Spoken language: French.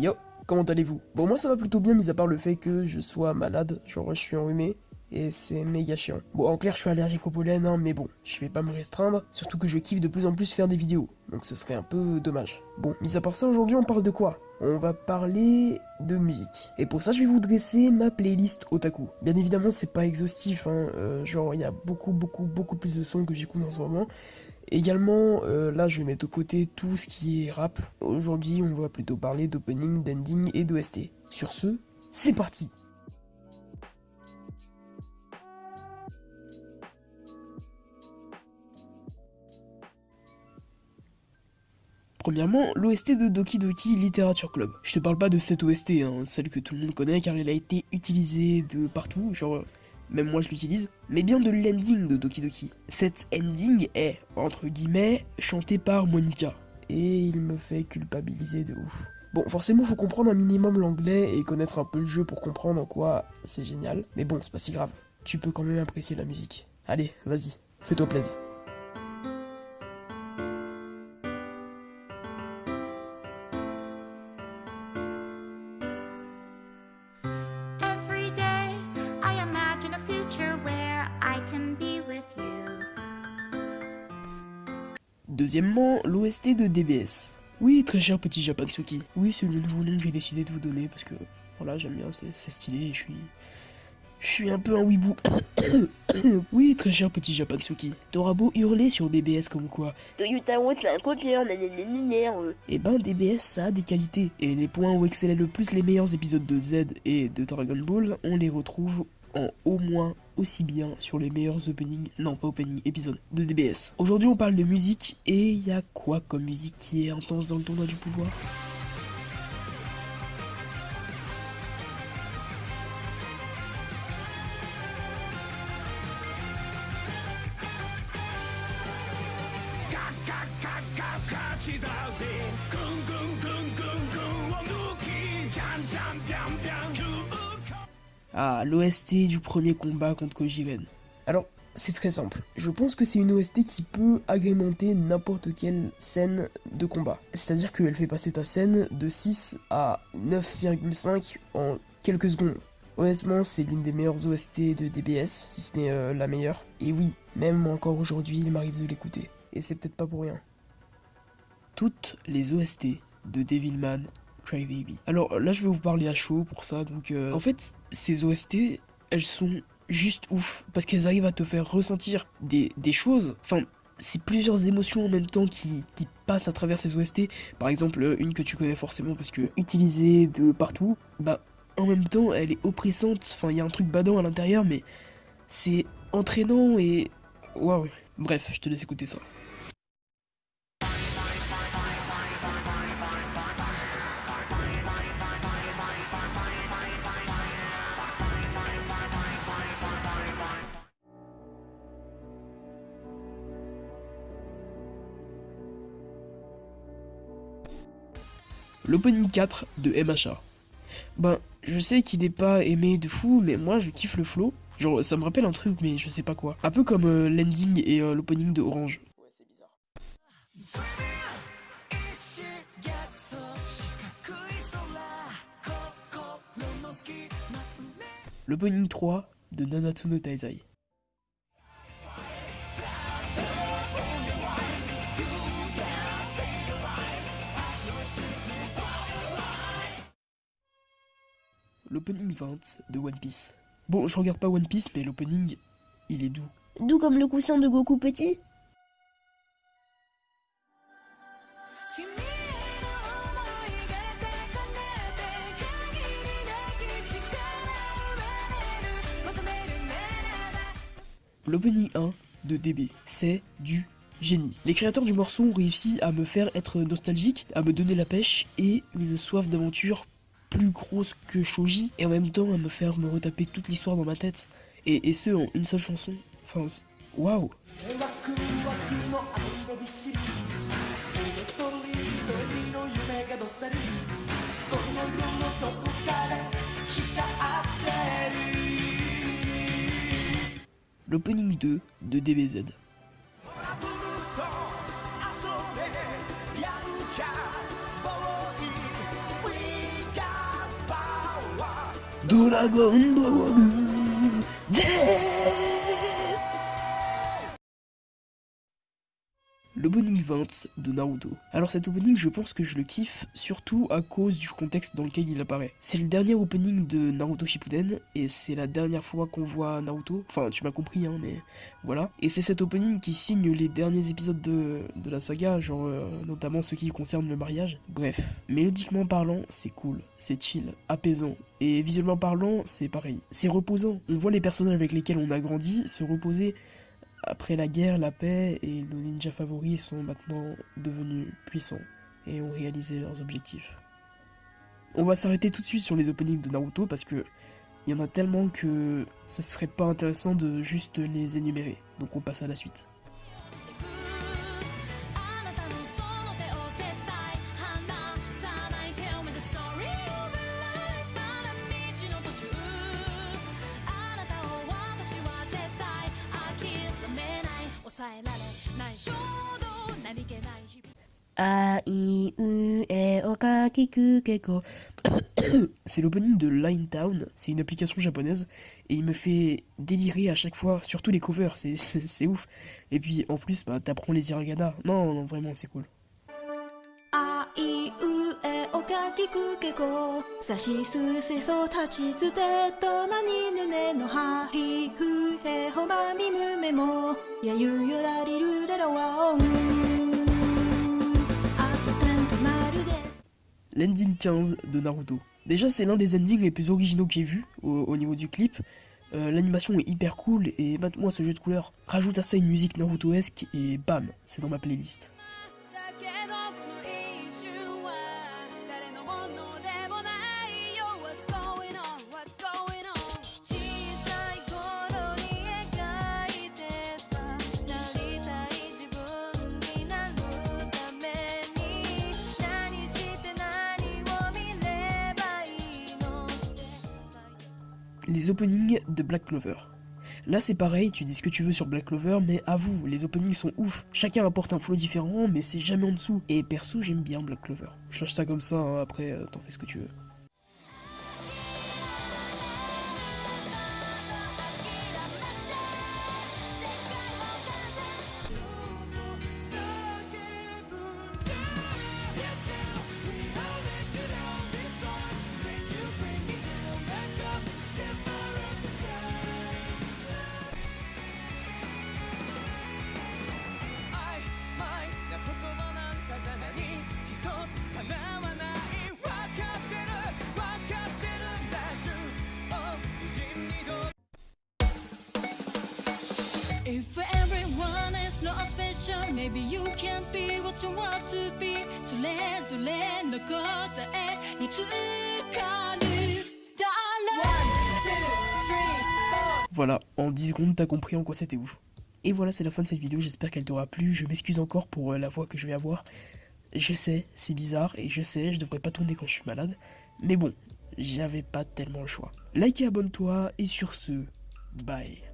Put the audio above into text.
Yo, comment allez-vous? Bon moi ça va plutôt bien mis à part le fait que je sois malade, genre je suis enrhumé et c'est méga chiant. Bon en clair je suis allergique au pollen hein, mais bon, je vais pas me restreindre, surtout que je kiffe de plus en plus faire des vidéos, donc ce serait un peu dommage. Bon, mis à part ça aujourd'hui on parle de quoi? On va parler de musique. Et pour ça, je vais vous dresser ma playlist otaku. Bien évidemment, c'est pas exhaustif, hein. Euh, genre il y a beaucoup, beaucoup, beaucoup plus de sons que j'écoute en ce moment. Également, euh, là, je vais mettre de côté tout ce qui est rap. Aujourd'hui, on va plutôt parler d'opening, d'ending et d'OST. Sur ce, c'est parti Premièrement, l'OST de Doki Doki Literature Club. Je te parle pas de cette OST, hein, celle que tout le monde connaît car elle a été utilisée de partout, genre même moi je l'utilise, mais bien de l'ending de Doki Doki. Cette ending est, entre guillemets, chantée par Monica. Et il me fait culpabiliser de ouf. Bon, forcément, faut comprendre un minimum l'anglais et connaître un peu le jeu pour comprendre en quoi c'est génial. Mais bon, c'est pas si grave. Tu peux quand même apprécier la musique. Allez, vas-y, fais-toi plaisir. Deuxièmement, l'OST de DBS. Oui, très cher petit Japansuki. Oui, c'est le nouveau nom que j'ai décidé de vous donner parce que voilà, j'aime bien, c'est stylé et je suis. Je suis un peu un weeboo. oui, très cher petit Japansuki. T'auras beau hurler sur DBS comme quoi. Toyota Watch un copieur, Eh ben, DBS ça a des qualités. Et les points où excellaient le plus les meilleurs épisodes de Z et de Dragon Ball, on les retrouve au moins aussi bien sur les meilleurs openings, non pas opening, épisodes de DBS. Aujourd'hui on parle de musique et il y a quoi comme musique qui est intense dans le tournoi du pouvoir Ah, l'OST du premier combat contre Kojiren. Alors, c'est très simple. Je pense que c'est une OST qui peut agrémenter n'importe quelle scène de combat. C'est-à-dire qu'elle fait passer ta scène de 6 à 9,5 en quelques secondes. Honnêtement, c'est l'une des meilleures OST de DBS, si ce n'est euh, la meilleure. Et oui, même encore aujourd'hui, il m'arrive de l'écouter. Et c'est peut-être pas pour rien. Toutes les OST de Devilman alors là, je vais vous parler à chaud pour ça. Donc, euh, en fait, ces OST, elles sont juste ouf parce qu'elles arrivent à te faire ressentir des, choses. Enfin, c'est plusieurs émotions en même temps qui, passent à travers ces OST. Par exemple, une que tu connais forcément parce que utilisée de partout, bah en même temps, elle est oppressante. Enfin, il y a un truc badant à l'intérieur, mais c'est entraînant et waouh. Bref, je te laisse écouter ça. L'opening 4 de MHA. Ben, je sais qu'il n'est pas aimé de fou, mais moi je kiffe le flow. Genre, ça me rappelle un truc, mais je sais pas quoi. Un peu comme euh, l'ending et euh, l'opening de Orange. Ouais, c'est bizarre. L'opening 3 de Nanatsu no Taizai. L'opening 20 de One Piece. Bon, je regarde pas One Piece, mais l'opening, il est doux. Doux comme le coussin de Goku petit L'opening 1 de DB, c'est du génie. Les créateurs du morceau ont réussi à me faire être nostalgique, à me donner la pêche et une soif d'aventure plus grosse que Shoji et en même temps à me faire me retaper toute l'histoire dans ma tête. Et, et ce en une seule chanson. Enfin, waouh! L'opening 2 de DBZ. Dragon Ball 20 de Naruto. Alors cet opening je pense que je le kiffe surtout à cause du contexte dans lequel il apparaît. C'est le dernier opening de Naruto Shippuden et c'est la dernière fois qu'on voit Naruto. Enfin tu m'as compris hein mais voilà. Et c'est cet opening qui signe les derniers épisodes de, de la saga, genre euh, notamment ceux qui concernent le mariage. Bref, mélodiquement parlant c'est cool, c'est chill, apaisant. Et visuellement parlant c'est pareil. C'est reposant. On voit les personnages avec lesquels on a grandi se reposer après la guerre, la paix et nos ninjas favoris sont maintenant devenus puissants et ont réalisé leurs objectifs. On va s'arrêter tout de suite sur les openings de Naruto parce que il y en a tellement que ce serait pas intéressant de juste les énumérer. Donc on passe à la suite. C'est l'opening de Line Town, c'est une application japonaise et il me fait délirer à chaque fois, surtout les covers, c'est ouf. Et puis en plus, bah, t'apprends les hiragana. Non, non, vraiment, c'est cool. L'ending 15 de Naruto. Déjà, c'est l'un des endings les plus originaux que j'ai vu au, niveau du clip. Euh, l'animation est hyper cool et moi ce jeu de couleurs. Rajoute à ça une musique Naruto-esque et bam, c'est dans ma playlist. Les openings de Black Clover. Là c'est pareil, tu dis ce que tu veux sur Black Clover, mais avoue, les openings sont ouf. Chacun apporte un flow différent, mais c'est jamais en dessous. Et perso, j'aime bien Black Clover. Je cherche ça comme ça, hein, après euh, t'en fais ce que tu veux. Voilà, en 10 secondes, t'as compris en quoi c'était ouf. Et voilà, c'est la fin de cette vidéo, j'espère qu'elle t'aura plu. Je m'excuse encore pour euh, la voix que je vais avoir. Je sais, c'est bizarre, et je sais, je devrais pas tourner quand je suis malade. Mais bon, j'avais pas tellement le choix. Like et abonne-toi, et sur ce, bye.